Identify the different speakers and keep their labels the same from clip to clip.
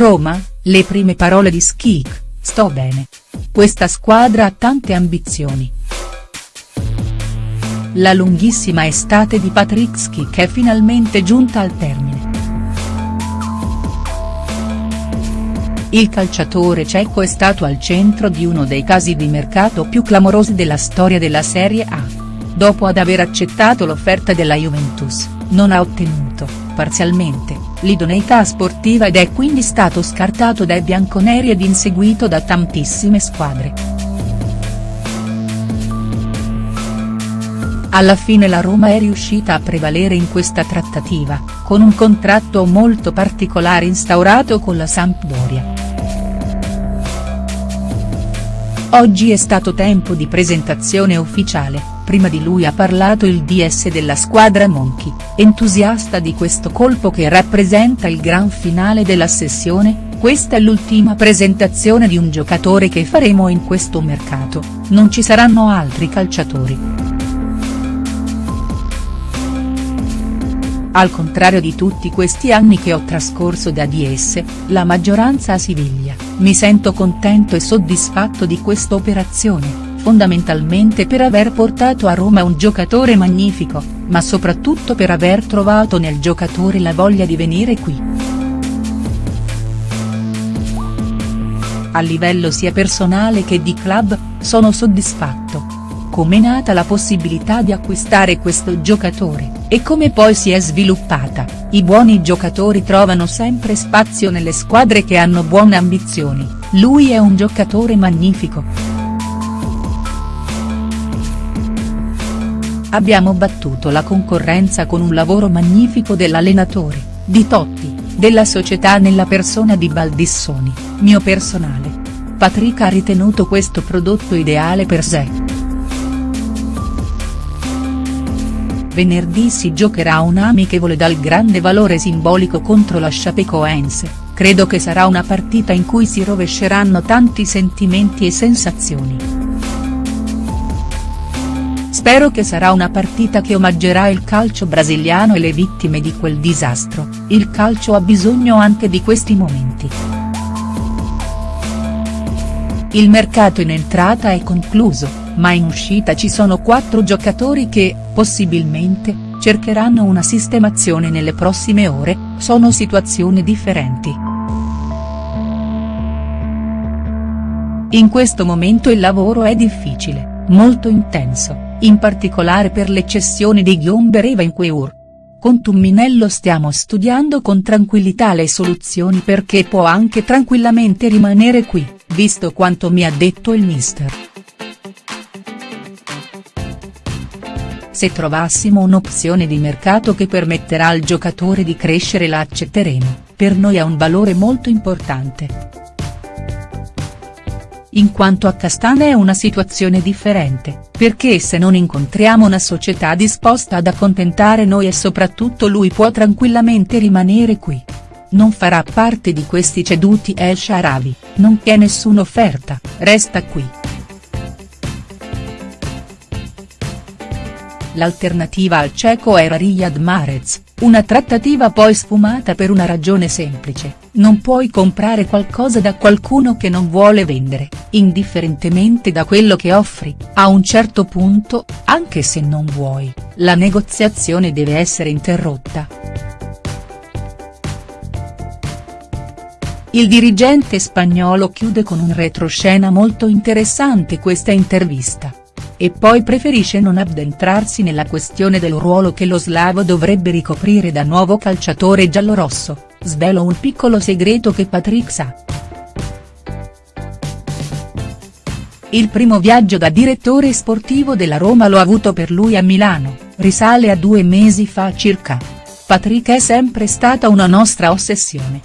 Speaker 1: Roma, le prime parole di Schick, sto bene. Questa squadra ha tante ambizioni. La lunghissima estate di Patrick Schick è finalmente giunta al termine. Il calciatore ceco è stato al centro di uno dei casi di mercato più clamorosi della storia della Serie A. Dopo ad aver accettato l'offerta della Juventus, non ha ottenuto, parzialmente, l'idoneità sportiva ed è quindi stato scartato dai bianconeri ed inseguito da tantissime squadre. Alla fine la Roma è riuscita a prevalere in questa trattativa, con un contratto molto particolare instaurato con la Sampdoria. Oggi è stato tempo di presentazione ufficiale, prima di lui ha parlato il DS della squadra Monchi, entusiasta di questo colpo che rappresenta il gran finale della sessione, questa è l'ultima presentazione di un giocatore che faremo in questo mercato, non ci saranno altri calciatori. Al contrario di tutti questi anni che ho trascorso da DS, la maggioranza a Siviglia, mi sento contento e soddisfatto di questa operazione fondamentalmente per aver portato a Roma un giocatore magnifico, ma soprattutto per aver trovato nel giocatore la voglia di venire qui. A livello sia personale che di club, sono soddisfatto. Come è nata la possibilità di acquistare questo giocatore, e come poi si è sviluppata, i buoni giocatori trovano sempre spazio nelle squadre che hanno buone ambizioni, lui è un giocatore magnifico. Abbiamo battuto la concorrenza con un lavoro magnifico dell'allenatore, di Totti, della società nella persona di Baldissoni, mio personale. Patrick ha ritenuto questo prodotto ideale per sé. Venerdì si giocherà un amichevole dal grande valore simbolico contro la Chapecoense, credo che sarà una partita in cui si rovesceranno tanti sentimenti e sensazioni. Spero che sarà una partita che omaggerà il calcio brasiliano e le vittime di quel disastro, il calcio ha bisogno anche di questi momenti. Il mercato in entrata è concluso, ma in uscita ci sono quattro giocatori che, possibilmente, cercheranno una sistemazione nelle prossime ore, sono situazioni differenti. In questo momento il lavoro è difficile, molto intenso in particolare per le cessioni di Ghiomber e Vainqueur. Con Tumminello stiamo studiando con tranquillità le soluzioni perché può anche tranquillamente rimanere qui, visto quanto mi ha detto il mister. Se trovassimo un'opzione di mercato che permetterà al giocatore di crescere la accetteremo, per noi ha un valore molto importante in quanto a Castana è una situazione differente, perché se non incontriamo una società disposta ad accontentare noi e soprattutto lui può tranquillamente rimanere qui. Non farà parte di questi ceduti El Sharavi, non c'è nessuna offerta, resta qui. L'alternativa al cieco era Riyad Mahrez, una trattativa poi sfumata per una ragione semplice, non puoi comprare qualcosa da qualcuno che non vuole vendere, indifferentemente da quello che offri, a un certo punto, anche se non vuoi, la negoziazione deve essere interrotta. Il dirigente spagnolo chiude con un retroscena molto interessante questa intervista e poi preferisce non addentrarsi nella questione del ruolo che lo slavo dovrebbe ricoprire da nuovo calciatore giallorosso, svelo un piccolo segreto che Patrick sa. Il primo viaggio da direttore sportivo della Roma l'ho avuto per lui a Milano, risale a due mesi fa circa. Patrick è sempre stata una nostra ossessione.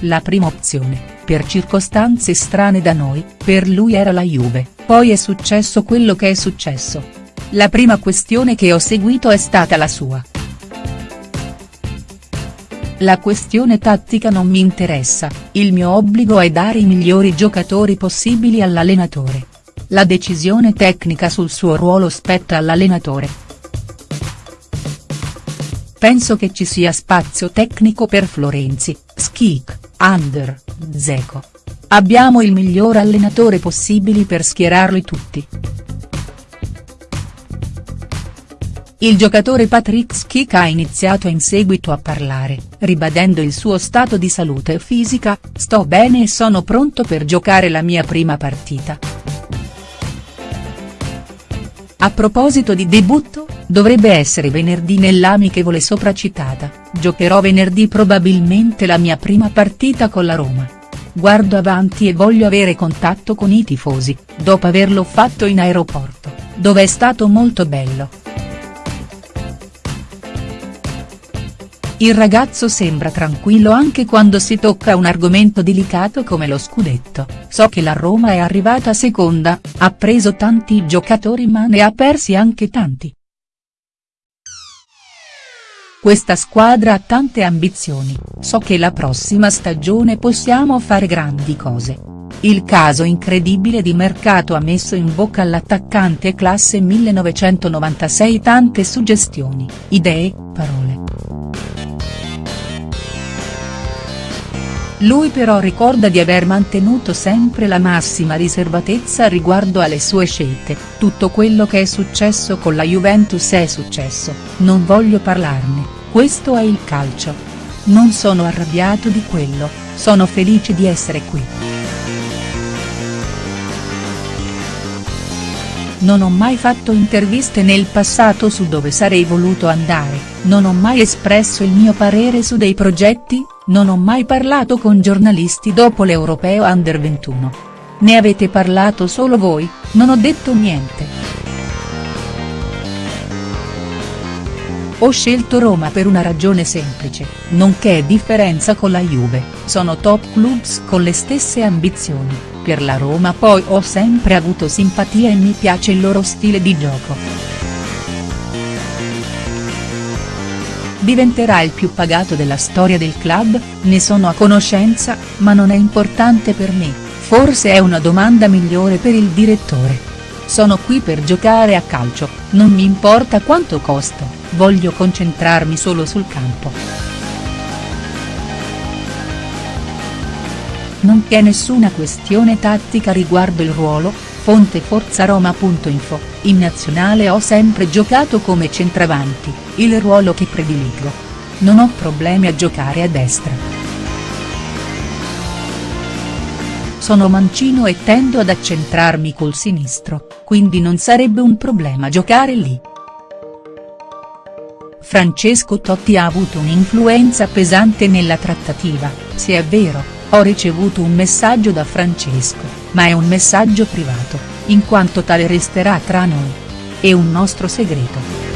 Speaker 1: La prima opzione per circostanze strane da noi, per lui era la Juve, poi è successo quello che è successo. La prima questione che ho seguito è stata la sua. La questione tattica non mi interessa, il mio obbligo è dare i migliori giocatori possibili all'allenatore. La decisione tecnica sul suo ruolo spetta all'allenatore. penso che ci sia spazio tecnico per Florenzi, Schick, Under, Zeco. Abbiamo il miglior allenatore possibile per schierarli tutti. Il giocatore Patrick Schick ha iniziato in seguito a parlare, ribadendo il suo stato di salute fisica, sto bene e sono pronto per giocare la mia prima partita. A proposito di debutto, dovrebbe essere venerdì nell'amichevole sopracitata, giocherò venerdì probabilmente la mia prima partita con la Roma. Guardo avanti e voglio avere contatto con i tifosi, dopo averlo fatto in aeroporto, dove è stato molto bello. Il ragazzo sembra tranquillo anche quando si tocca un argomento delicato come lo scudetto, so che la Roma è arrivata seconda, ha preso tanti giocatori ma ne ha persi anche tanti. Questa squadra ha tante ambizioni, so che la prossima stagione possiamo fare grandi cose. Il caso incredibile di mercato ha messo in bocca all'attaccante classe 1996 tante suggestioni, idee, parole. Lui però ricorda di aver mantenuto sempre la massima riservatezza riguardo alle sue scelte, tutto quello che è successo con la Juventus è successo, non voglio parlarne, questo è il calcio. Non sono arrabbiato di quello, sono felice di essere qui. Non ho mai fatto interviste nel passato su dove sarei voluto andare, non ho mai espresso il mio parere su dei progetti, non ho mai parlato con giornalisti dopo l'Europeo Under 21. Ne avete parlato solo voi, non ho detto niente. Ho scelto Roma per una ragione semplice, non che differenza con la Juve, sono top clubs con le stesse ambizioni, per la Roma poi ho sempre avuto simpatia e mi piace il loro stile di gioco. diventerà il più pagato della storia del club, ne sono a conoscenza, ma non è importante per me, forse è una domanda migliore per il direttore. Sono qui per giocare a calcio, non mi importa quanto costo, voglio concentrarmi solo sul campo. Non c'è nessuna questione tattica riguardo il ruolo, fonte forzaroma.info, in nazionale ho sempre giocato come centravanti, il ruolo che prediligo. Non ho problemi a giocare a destra. Sono mancino e tendo ad accentrarmi col sinistro, quindi non sarebbe un problema giocare lì. Francesco Totti ha avuto un'influenza pesante nella trattativa, se è vero ho ricevuto un messaggio da Francesco, ma è un messaggio privato, in quanto tale resterà tra noi. È un nostro segreto.